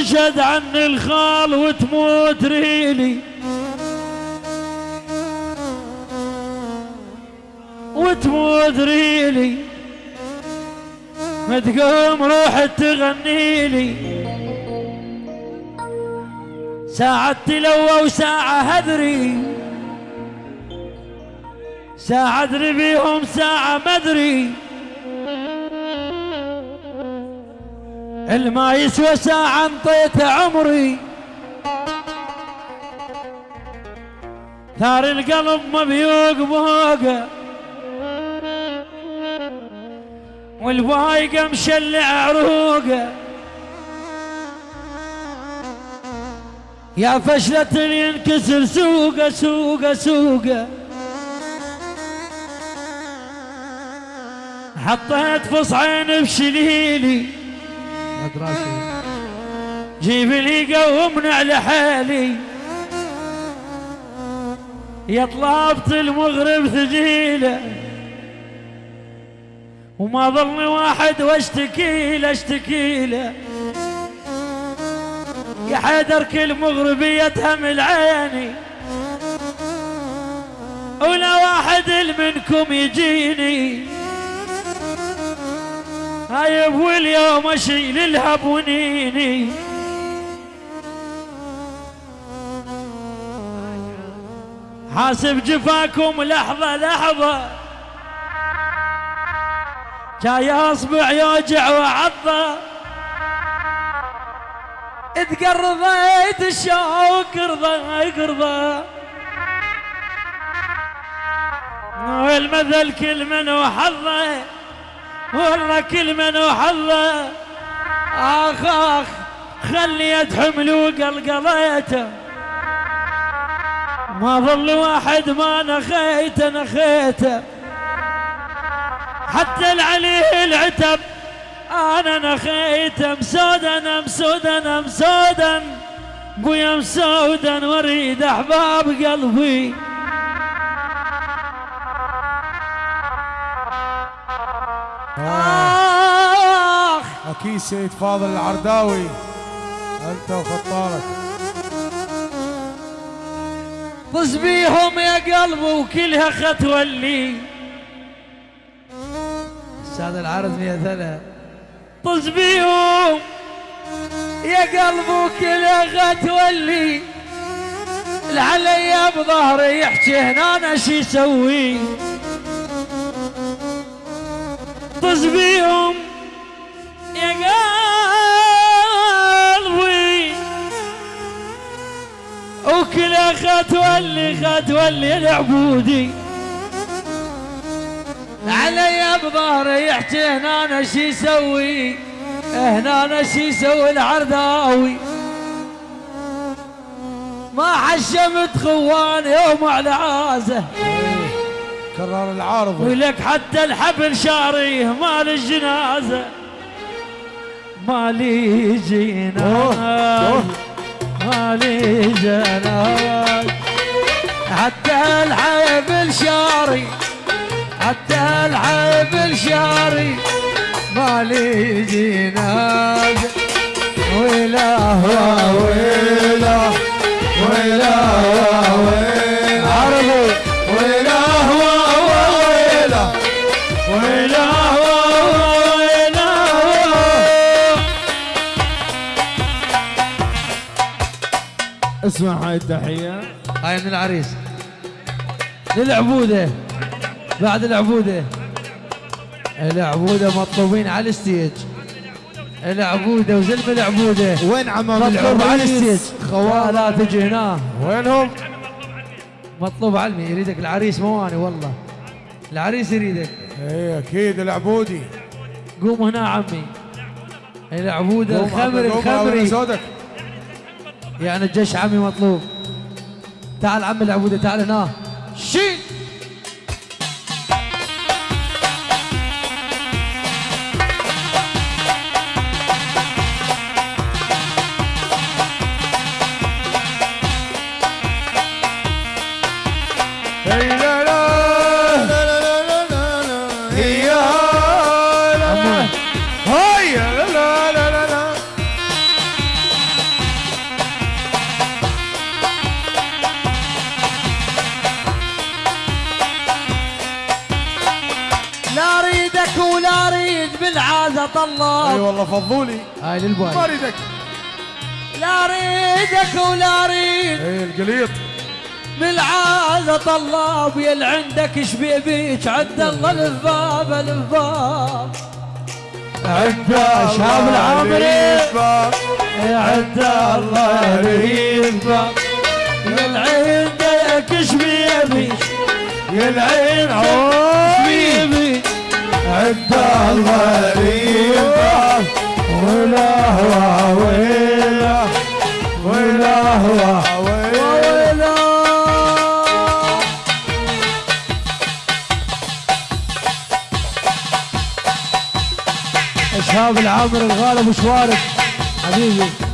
تشهد عني الخال وتموت ريلي. وتموت ريلي. ما تقوم روح تغني لي. ساعة تلوى وساعة هدري. ساعة ادري بيهم ساعة مدري الما يسوى ساعة انطيت عمري. ثار القلب مبيوق بوقه. والبايقة مشلع عروقه. يا فشلة ينكسر سوقه سوقه سوقه. حطيت فصعين بشليلي. جيب لي قومنا على حالي. يا طلبت المغرب ثقيلة. وما ظلني واحد واشتكي له اشتكي له. يا حيدر كل مغربية تهمل عيني ولا واحد منكم يجيني. هايب واليوم أشيل الهب ونيني. حاسب جفاكم لحظة لحظة. جاي أصبع يوجع وعضة تقرضيت الشوك رضا قرضة والمثل كل من وحظه. والله كل من وحظه أخ أخ خليت حمل وقلقليته ما ظل واحد ما نخيته نخيته حتى العليه العتب أنا نخيته مسودا مسودا مسودا. بويا مسودا واريد أحباب قلبي. أكيد سيد فاضل العرداوي. أنت وخطارك طز بيهم يا قلب وكلها خطوة اللي أستاذ العرض يا ثلاث طز بيهم يا قلب وكلها خطوة اللي العلي بظهري يحكي هنا أنا شي يسوي طز بيهم وكل خطوة اللي خطوة اللي العبودي. علي بظهري يحكي هنا أنا شي يسوي. هنا أنا شي يسوي العرداوي ما حشمت خوان يوم على عازه. كرر العارض. ولك حتى الحبل شاريه مال الجنازة مالي جناز مالي جناز حتى الحبل شاري حتى الحبل شاري مالي هو ويلا ويلا ويلا عربي اسمع هاي التحية. هاي من العريس. للعبودة. بعد العبودة. العبودة مطلوبين على الستيج. العبودة وزلم العبودة. وين عمام مطلوب على الستيج العريس؟ خوال لا تجي هنا وينهم؟ مطلوب علمي. يريدك العريس مو أنا والله. العريس يريدك. اي أكيد العبودي. قوم هنا عمي. العبودة الخمر الخمري. يعني الجيش عمي مطلوب. تعال عمي العبودة تعال هنا. شيل فضولي هاي ما للباي اريدك لا أريدك ولا أريد. اي القليط. من العازة طلاب يل عندك شبيبيك عد الله الفباب الفباب عند شاب العامري. عد الله ريبة يل عندك شبيبيك يا العين عوي عند الله ريبة ولا هو ويلا ولا. هو ويلا ويلا شهاب العامر الغالب وش وارد حبيبي.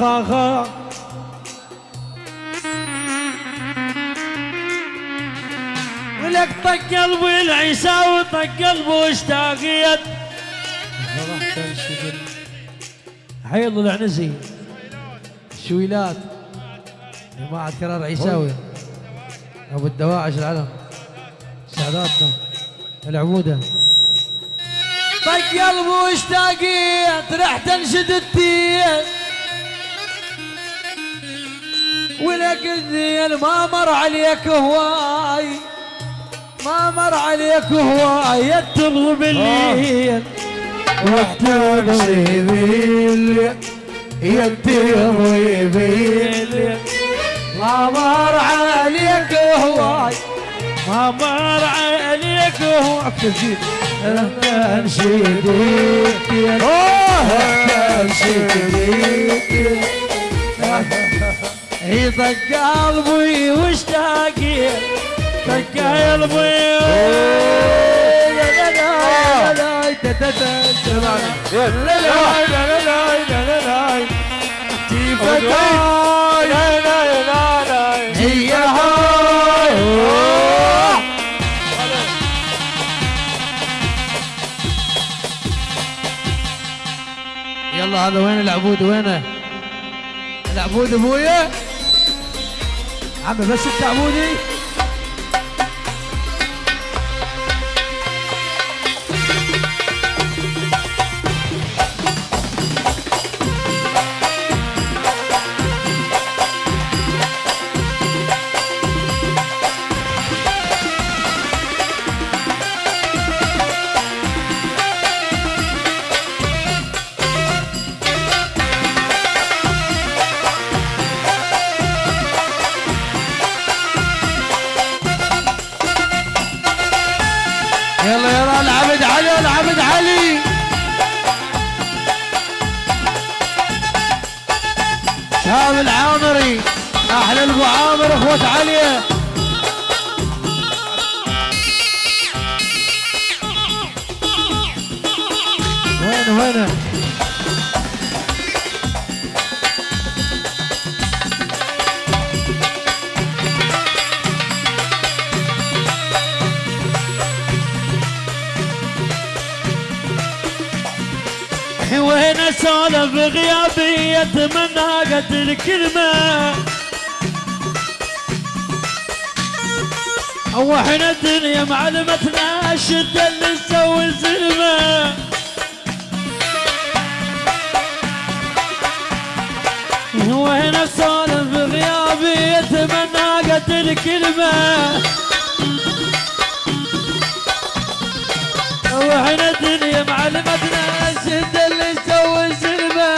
آخ ولك طق قلبي العيساوي طق قلبه اشتاقيت حيض العنزي شويلات. جماعة كرار عيساوي. أبو الدواعش العلم. سعداتنا. العبودة طق قلبه اشتاقيت رح تنشد التين ولك الذيل ما مر عليك هواي. ما مر عليك هواي. تبغى بالليل. وتمشي ذيل يتيضي ذيل ما مر عليك هواي. ما مر عليك هواي. تمشي ديك تمشي ذيل هي طق قلبي واشتاقي طق قلبي يلا هذا وين العبود وينه العبود ابويا عمي بس انت وين اسولف غيابي اتمنى قد الكلمة؟ هو إحنا الدنيا معلمتنا الشدة اللي نسوي الزلمة. وهنا السالم في غيابي يتمنى قتل كلمة. وإحنا الدنيا معلمتنا الشد اللي يسوي سلمة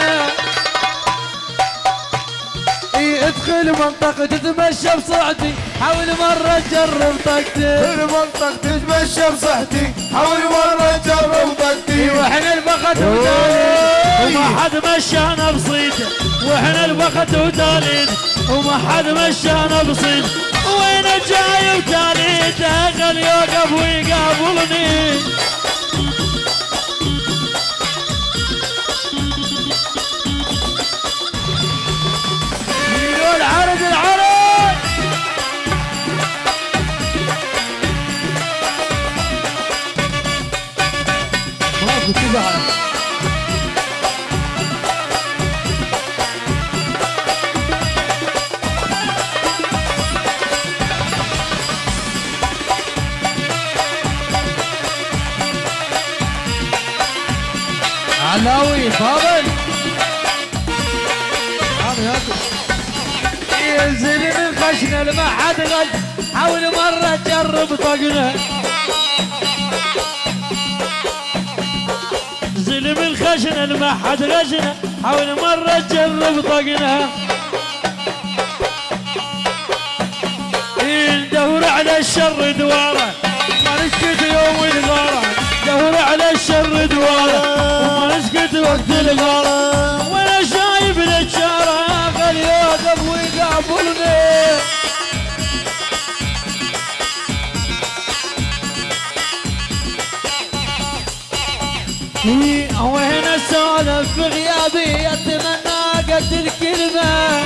ادخل منطقة تتمشى بصعدي حاول مرة تجرب طاقتي. في المنطق تتمشى بصحتي حاول مرة تجرب طاقتي. وإحنا البخت وتاليد وما حد مشانا بصيده وإحنا البخت وتاليد وما حد مشانا بصيد وين جاي وتاليد خل يوقف ويقابلني حاول مرة تجرب طقنا وهنا السولف في غيابي أتمنى قتل كلمه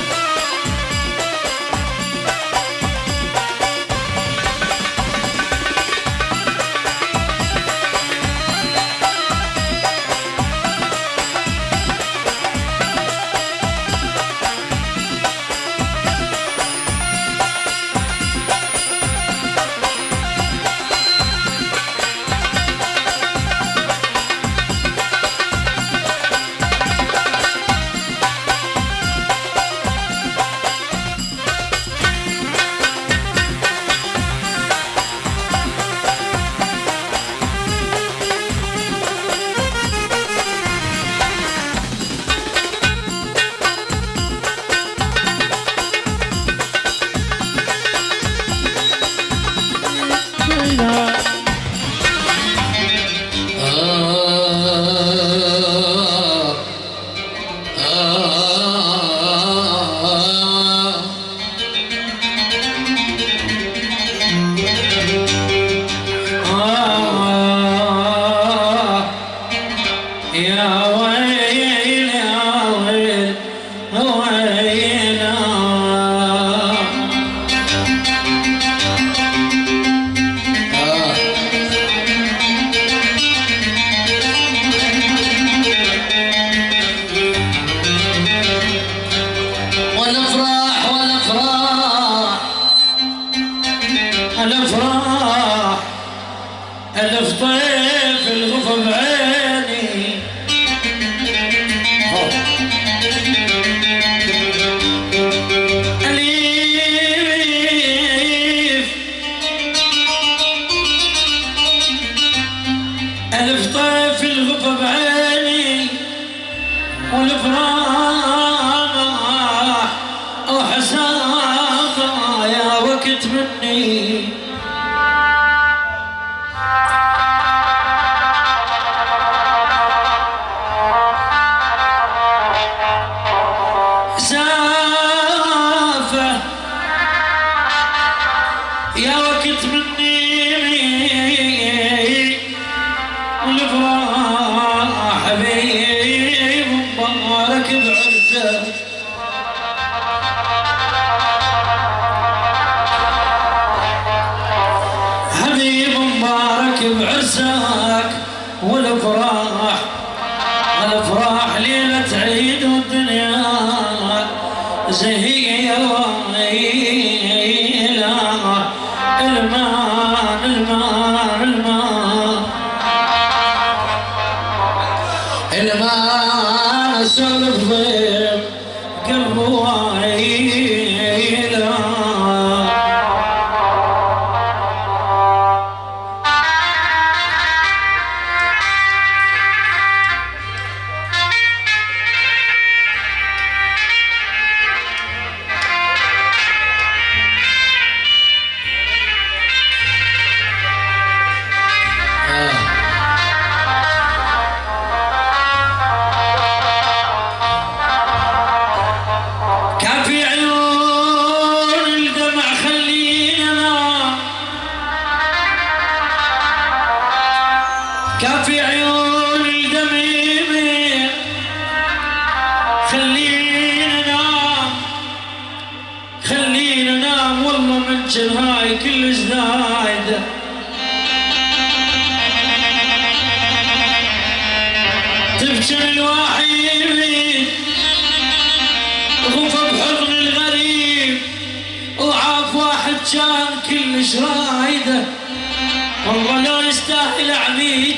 كافي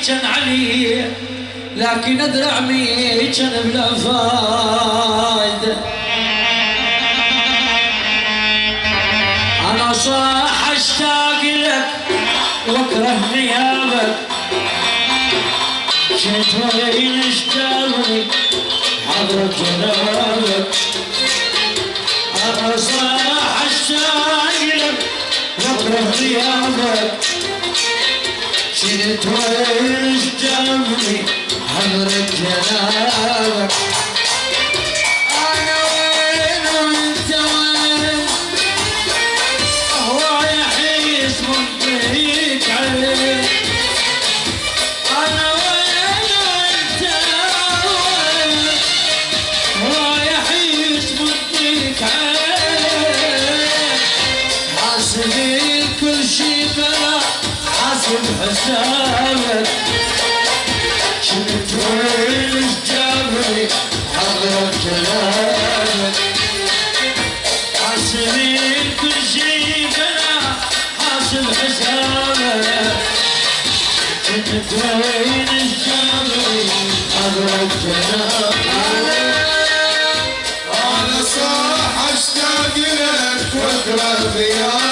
كان عليه لكن ادري عمي كان بلا فايدة. أنا صاح أشتاق لك وأكره غيابك كنت وين أشتاقني؟ حضرة جنابك أنا صاح أشتاق لك وأكره غيابك كنت وين اشتاقني حضرة حسابك شفت وين إيش جابني حضرة كلامك حاسبين كل شي بلا حاسب حسابك كنت وين الجبري حضرة كلامك أنا صاح اشتاق لك واكره غيابك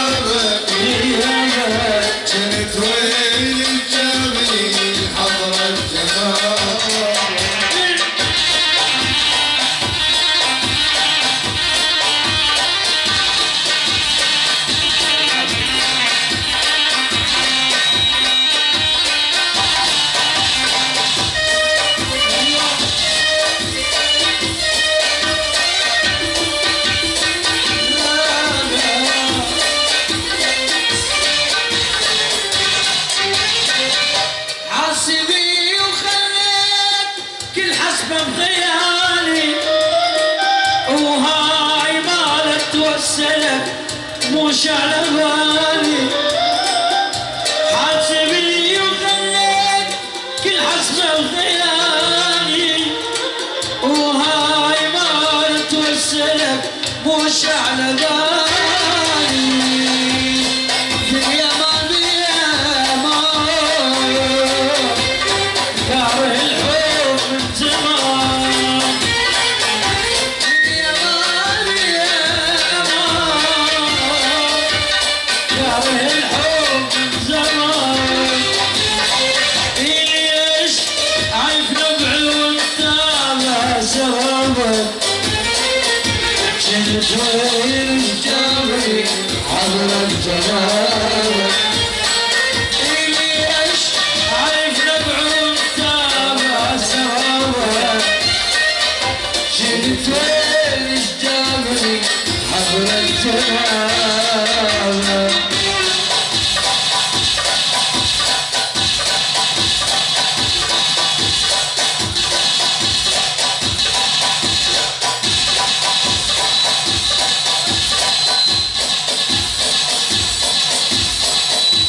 حضرة جنابك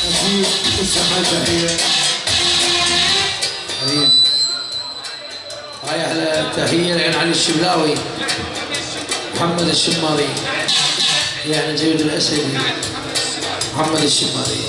أكيد اسمها تحية حبيبي هاي أحلى تحيه لعين علي الشبلاوي محمد الشماري يعني جيد الاسدي محمد الشماري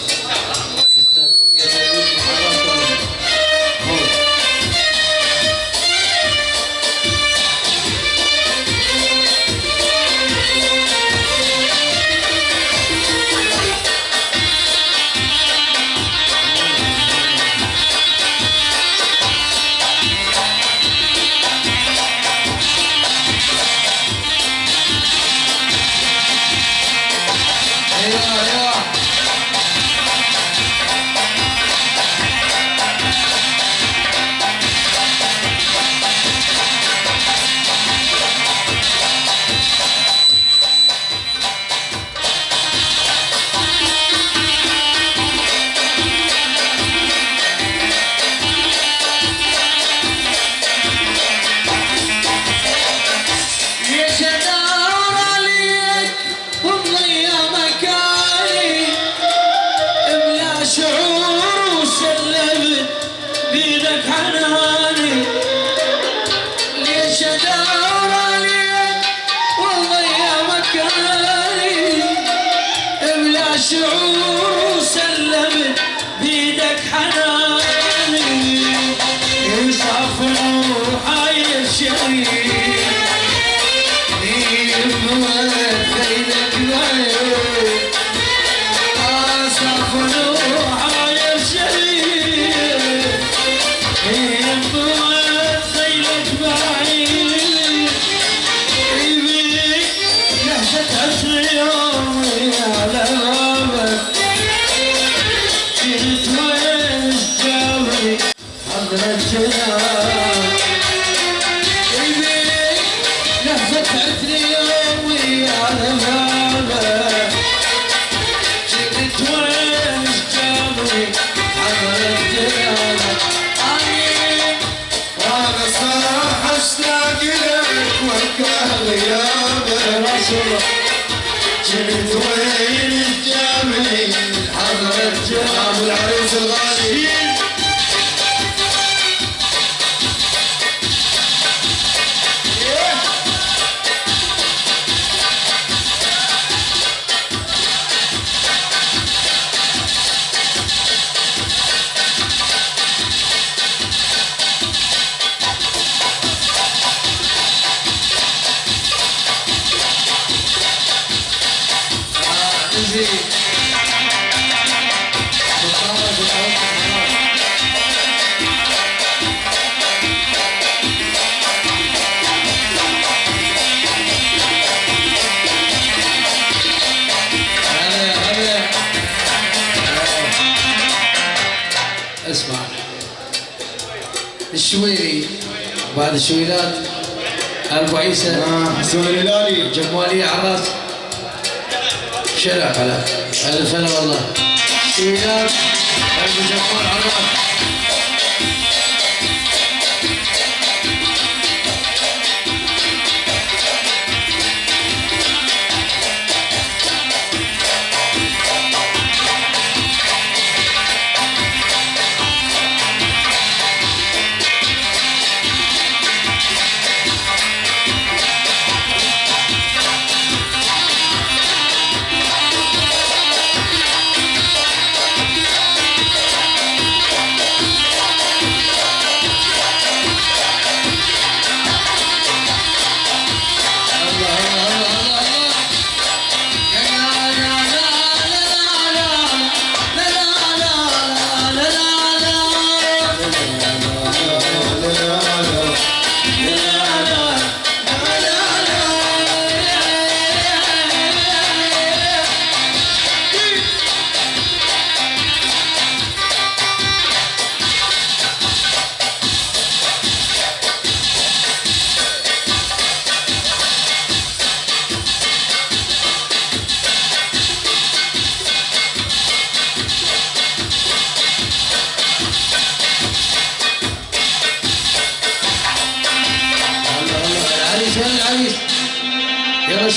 جبت وين الشويلات حسون الهلالي جمالية عراس شرف على الف هلا والله. شويلات ابو جمال عراس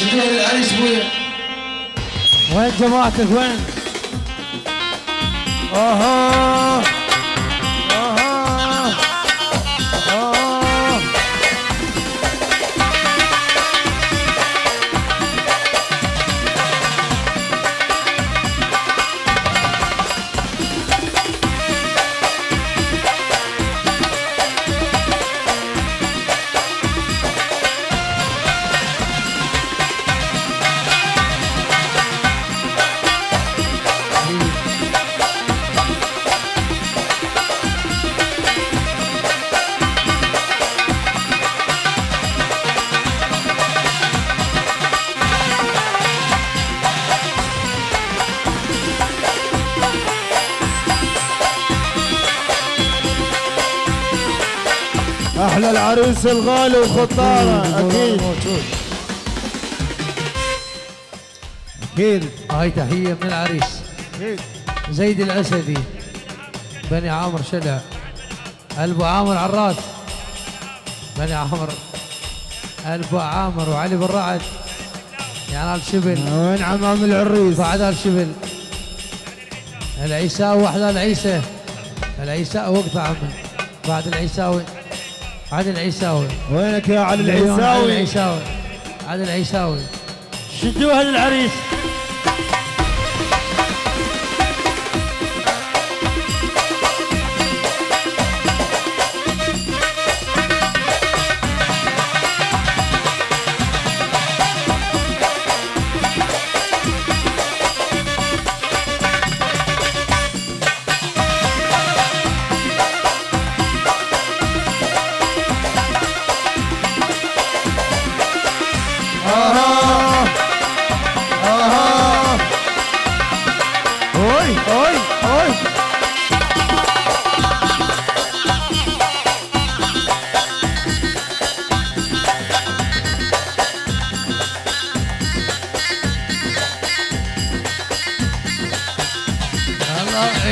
شدوها للعريس ابويا وين جماعتك؟ وين؟ أها. أحلى العريس الغالي وخطاره أكيد. أكيد. هاي تحية من العريس. زيد الأسدي. بني عامر شلع. ألبو عامر عراس. بني عامر. ألبو عامر وعلي بن رعد. يعني آل شبل. وين عمام العريس. بعد آل شبل. العيساوي واحلى العيسى العيساوي وقت عمي بعد العيساوي. عادل عيساوي وينك يا علي العيساوي؟ عادل عيساوي عادل عيساوي شدوها للعريس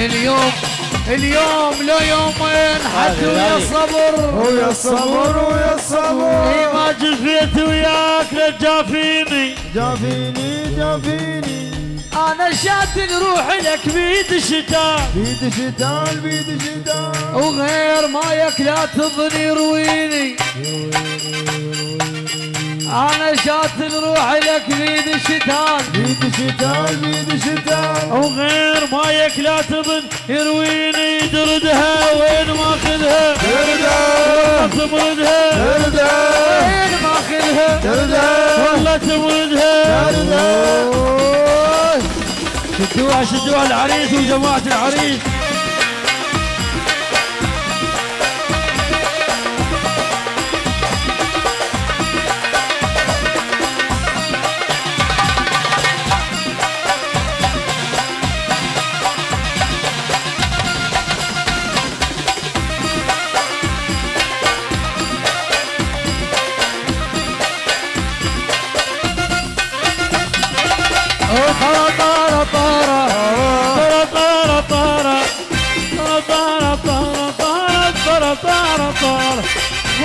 اليوم اليوم لو يومين حد ويا الصبر. ويا الصبر ويا الصبر. ما جفيت وياك لجافيني. جافيني جافيني. أنا شاد روح لك بيد الشتاء بيد شتان بيد شتان وغير مايك لا تظني يرويني أنا شات روح لك بيد الشتان بيد شتان بيد شتان وغير مايك لا تظن يرويني دردها وين ماخذها تردى تمردها. تردى وين ماخذها تردى والله تمردها. تردى شدوها شدوها العريس وجماعة العريس.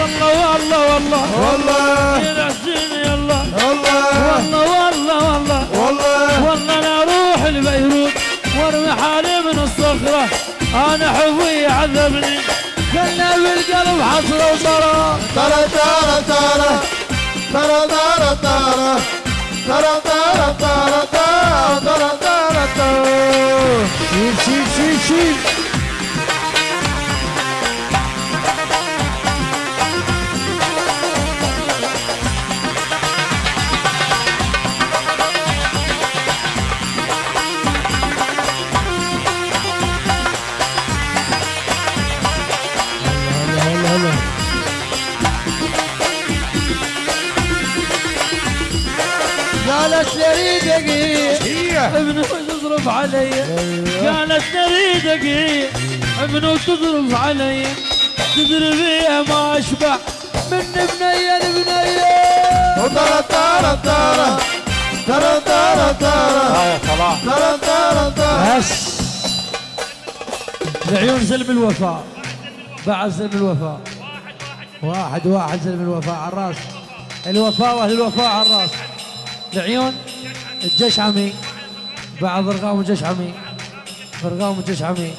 والله والله والله. والله. يا حسين يلا. والله. والله والله والله. والله. أنا أروح لبيروت وأرمي حالي من الصخرة. أنا حبي عذبني. خلنا بالقلب حصره وصرا ترى ترى. ترى ترى ترى. ترى ترى ترى ترى. ترى ترى ترى. شيل شيل شيل شيل. ابنه تصرف علي. قالت لي دقيق ابنه تصرف علي. تدري فيها ما أشبع. من بنيه لبنيه ترى ترى ترى. ترى ترى ترى. ترى ترى ترى. بس. العيون سلم الوفاء بعد سلم الوفاء واحد واحد سلم الوفاء على الراس. الوفاء وأهل الوفاء على الراس. العيون الجيش عمي بعد ارقام الجيش عمي. ارقام الجيش عمي.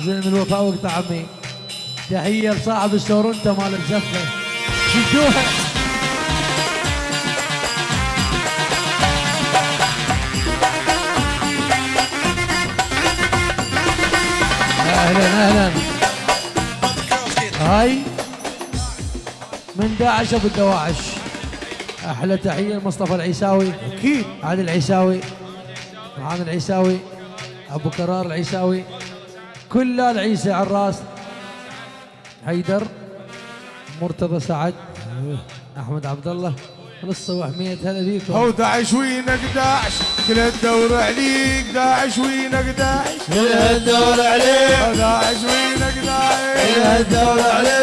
زلم الوفاء وقت عمي. تحية لصاحب السورنتا مال الزفه شدوها أهلا أهلا. هاي من داعش أبو الدواعش. أحلى تحية لمصطفى العيساوي. أكيد. عادل العيساوي. معاذ العيساوي أبو كرار العيساوي. كل العيسى على الرأس. حيدر مرتضى سعد أحمد عبد الله لصه وحميد هلا فيكم. هو داعش وينك داعش كل الدور عليك داعش وينك داعش. كل الدور عليك. داعش وينك داعش. كل الدور عليك.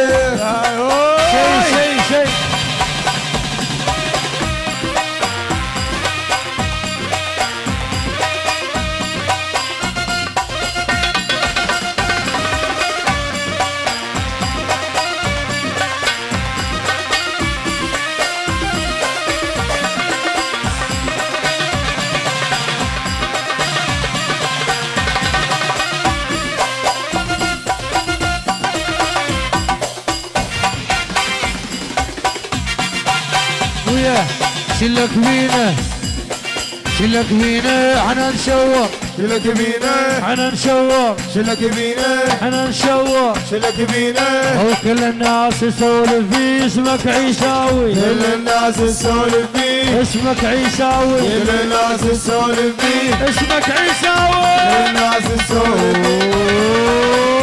شلك فينا إحنا نشور شلك بينا إحنا نشور شلك بينا إحنا نشور شلك بينا وكل الناس تسولف في اسمك عيساوي. كل الناس تسولف بيه اسمك عيساوي. كل الناس تسولف بيه اسمك كل عيساوي الناس تسولف بيه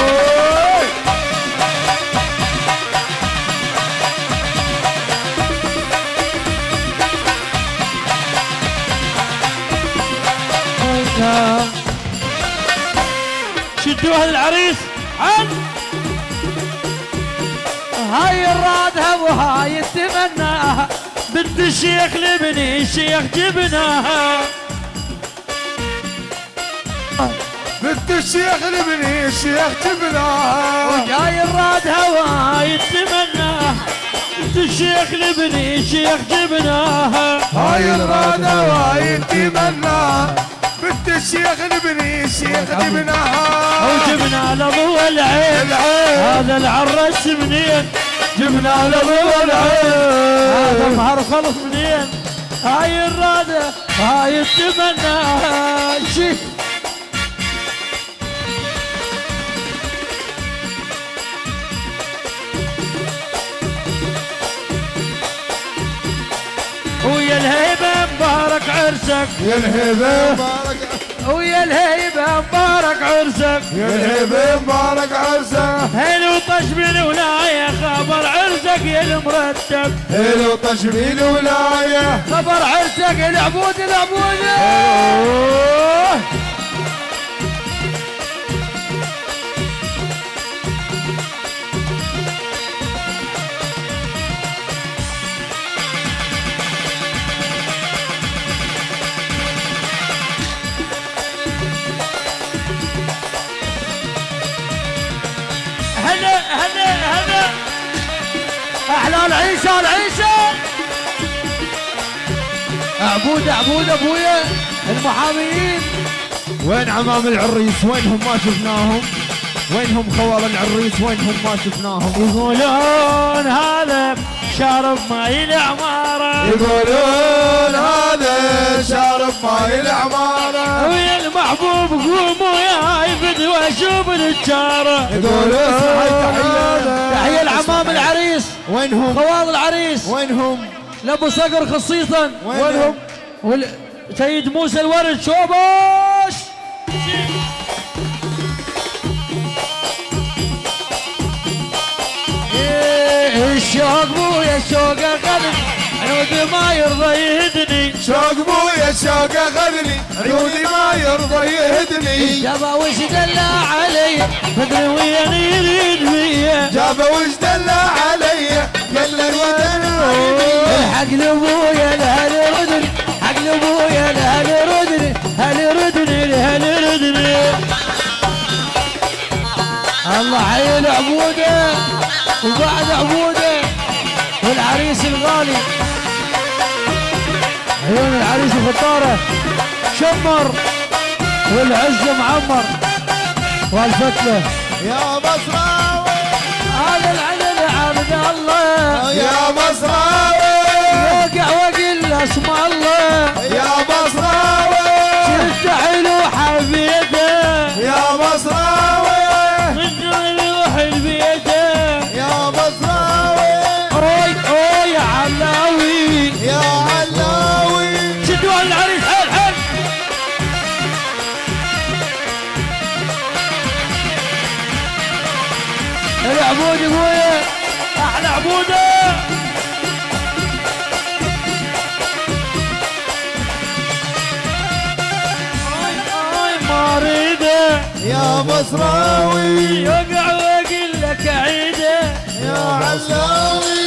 هذا العريس عن هاي الرادها وهاي التمناها بنت الشيخ لبني الشيخ جبناها. بنت الشيخ لبني الشيخ جبناها. جاي الرادها هاي تمناها بنت الشيخ لبني الشيخ جبناها. هاي الرادة وهاي تمناها بنت الشيخ لبني الشيخ جبناها وجبنا لضوء العين. العين. هذا العرس منين؟ جبنا هذا العين. مهر خلص منين؟ هاي الرادة هاي التمناها شي. ويا الهيبة مبارك عرسك. يا الهبة مبارك ويا الهيبة مبارك عرسك. يا الهبة مبارك عرسك. حلو طش بالولاية خبر عرسك يا المرتب. حلو تشبيل ولاية خبر عرسك العبود العبود. عبود عبود أبويا المحاميين. وين عمام العريس؟ وينهم ما شفناهم؟ وينهم خوال العريس؟ وينهم ما شفناهم؟ يقولون هذا شارب ماي العمارة يقولون هذا شارب ماي العمارة ويا المحبوب قوموا يا فدوى شوف الجارة يقولون تحية العمام العريس وينهم؟ خوال العريس. وينهم؟ لابو صقر خصيصا. وينهم وال... سيد موسى الورد شوبش إيه الشوق مو يا الشوق غلب عود ما يرضى يهدني. شوق بويا شوق اخذني عيوني ما يرضى يهدني. جابا وش دلع علي؟ مدري وين يريد فيا جابه وش دلع علي؟ حق لابويا لهل ردني حق لابويا لهل ردني هل ردني لهل ردني الله حي العبوده وبعد عبوده والعريس الغالي. عيون العريس الفطارة شمر والعز معمر. والفتلة. يا مصراوي هذا العدل عبد الله. يا مصراوي وقع وقل اسم الله. يا مصراوي. شفت حلو حبيته يا مصراوي. من روح البيته يا مصراوي. أوي أوي يا علاوي. يا علاوي. شدوا على العريس حيل حيل العبود ابويا يا مصراوي يوقع واقول لك عيده. يا علاوي.